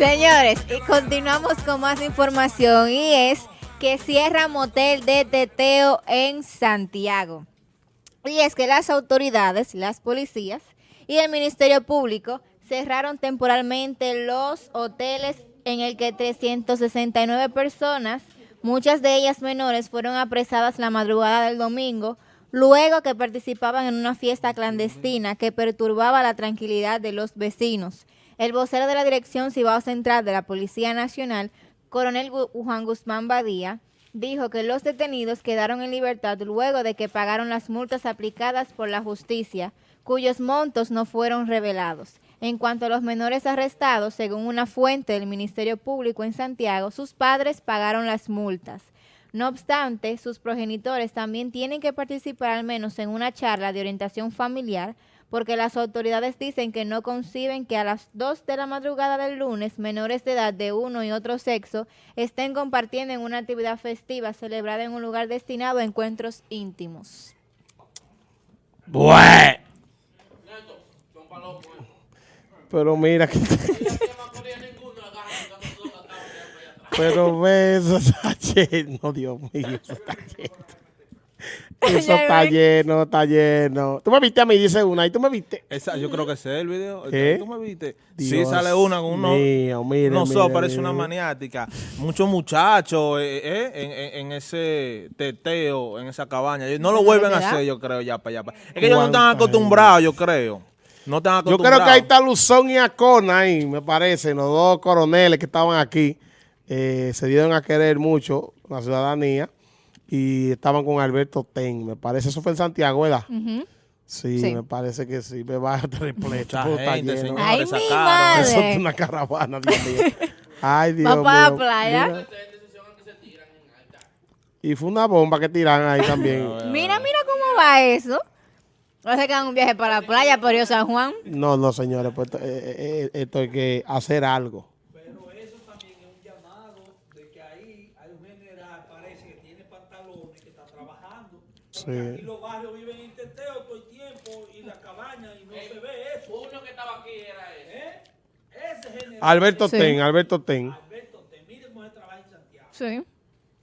Señores, y continuamos con más información y es que cierra motel de teteo en Santiago. Y es que las autoridades, las policías y el Ministerio Público cerraron temporalmente los hoteles en el que 369 personas, muchas de ellas menores, fueron apresadas la madrugada del domingo, luego que participaban en una fiesta clandestina que perturbaba la tranquilidad de los vecinos. El vocero de la Dirección Cibao Central de la Policía Nacional, coronel Juan Guzmán Badía, dijo que los detenidos quedaron en libertad luego de que pagaron las multas aplicadas por la justicia, cuyos montos no fueron revelados. En cuanto a los menores arrestados, según una fuente del Ministerio Público en Santiago, sus padres pagaron las multas. No obstante, sus progenitores también tienen que participar al menos en una charla de orientación familiar porque las autoridades dicen que no conciben que a las 2 de la madrugada del lunes menores de edad de uno y otro sexo estén compartiendo en una actividad festiva celebrada en un lugar destinado a encuentros íntimos. Bueno. Pero mira que... Pero ve, eso está lleno, Dios mío, eso está lleno. Eso está lleno, está lleno. Tú me viste a mí, dice una, y tú me viste. Esa, yo creo que ese es el video. ¿Qué? ¿Tú me viste? Dios sí, sale una con uno. mío, mire, no mire, parece mire. una maniática. Muchos muchachos eh, eh, en, en- en ese teteo, en esa cabaña. No lo vuelven a hacer, yo creo, ya para allá. Es que ellos no están ¿Cuánta acostumbrados, yo creo. No están Yo creo que ahí está Luzón y Acona ahí, me parece, los dos coroneles que estaban aquí. eh, se dieron a querer mucho la ciudadanía y estaban con Alberto Ten, me parece. Eso fue en Santiago, ¿verdad? Sí, Sí. me parece que sí, me va a repleto. Ay, mi cara. Eso madre. es una caravana, Dios mío. Ay, Dios Va para la mío. playa. Mira. Y fue una bomba que tiran ahí también. Mira, mira cómo va eso. Va a ser que hagan un viaje para la playa, por Río San Juan. No, no, señores, pues esto, eh, eh, esto hay que hacer algo. Pero eso también es un llamado de que ahí hay un general, parece que tiene pantalones, que está trabajando. Porque Sí. aquí los barrios viven en teteo todo el tiempo y la cabaña y no se ve eso. Uno que estaba aquí era ese. Ese general, Alberto Sí. Ten, Alberto Ten. Alberto, te mire cómo él trabaja en Santiago. Sí.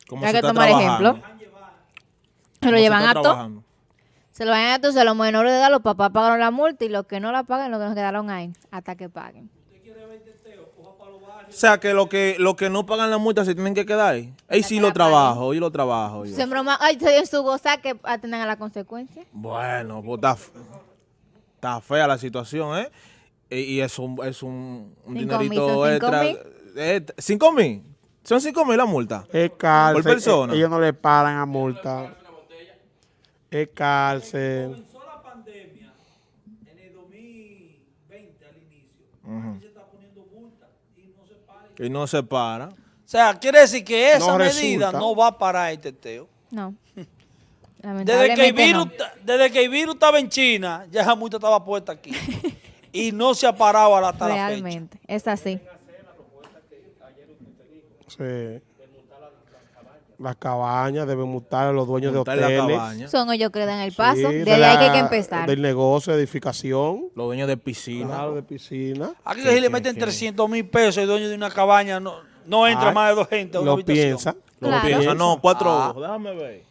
Como Hay se que está tomar trabajando. ejemplo. Se lo llevan está a todo. Se lo van a entonces los menores de edad, los papás pagaron la multa y los que no la pagan, los que nos quedaron ahí, hasta que paguen. O sea, que lo que lo que no pagan la multa se tienen que quedar ahí. Ahí sí lo trabajo, y lo trabajo. yo. Se broma, ay, se en su goza que atiendan a la consecuencia. Bueno, pues está, fe- está fea la situación, ¿eh? Y, y es un, es un, un Cinco mil, dinerito son cinco extra. mil. Eh, ¿Cinco mil? ¿Son cinco mil la multa? Es cárcel. Por persona. eh, Ellos no le paran a multa. Es cárcel. Comenzó la pandemia en el 2020 al inicio. Aquí se está poniendo multa y no se para. Y no se para. O sea, quiere decir que esa No medida resulta. no va a parar el teteo. No. Desde que, el virus, no. desde que el virus estaba en China, ya esa multa estaba puesta aquí. y no se ha parado hasta la fecha. Realmente, es así. Sí. Las cabañas deben multar a los dueños de la hoteles. cabaña. Son ellos que dan el paso. Sí, Desde de ahí que hay que empezar. Del negocio, de edificación. Los dueños de piscina. Claro, de piscina. Aquí si le meten 300 mil pesos, el dueño de una cabaña no, no entra Ay, más de dos gente a una Lo habitación. piensa. Lo Claro. piensa, no, cuatro Ah. ojos. Déjame ver.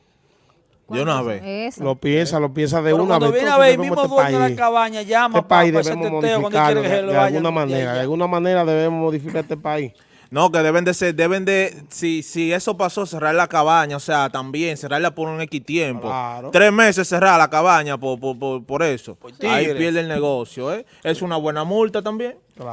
De una vez. Eso. Lo piensa, lo piensa de Pero una cuando vez. viene a ver, mismo este dueño de la cabaña llama Este para país ese debemos teteo cuando quiere que de, se le de vaya. alguna manera. De alguna manera debemos modificar este país. No, que deben de ser, deben de, si, si eso pasó, cerrar la cabaña, o sea, también cerrarla por un X tiempo. Claro. Tres meses cerrar la cabaña por, por, por, por eso. Ahí pierde el negocio, ¿eh? Es una buena multa también. Claro.